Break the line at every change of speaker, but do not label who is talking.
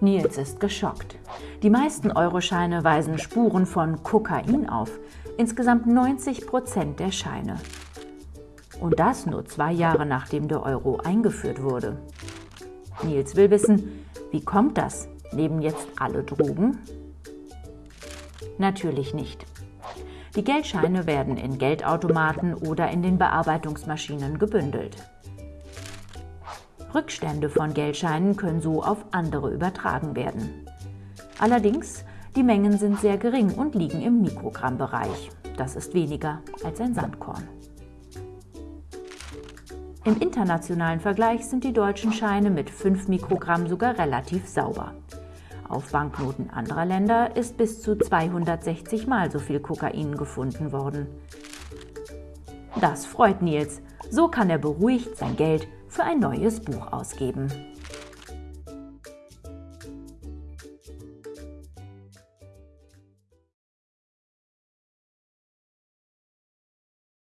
Nils ist geschockt. Die meisten Euroscheine weisen Spuren von Kokain auf. Insgesamt 90 Prozent der Scheine. Und das nur zwei Jahre nachdem der Euro eingeführt wurde. Nils will wissen, wie kommt das? Nehmen jetzt alle Drogen? Natürlich nicht. Die Geldscheine werden in Geldautomaten oder in den Bearbeitungsmaschinen gebündelt. Rückstände von Geldscheinen können so auf andere übertragen werden. Allerdings, die Mengen sind sehr gering und liegen im Mikrogrammbereich. Das ist weniger als ein Sandkorn. Im internationalen Vergleich sind die deutschen Scheine mit 5 Mikrogramm sogar relativ sauber. Auf Banknoten anderer Länder ist bis zu 260 Mal so viel Kokain gefunden worden. Das freut Nils. So kann er beruhigt sein Geld für ein neues Buch ausgeben.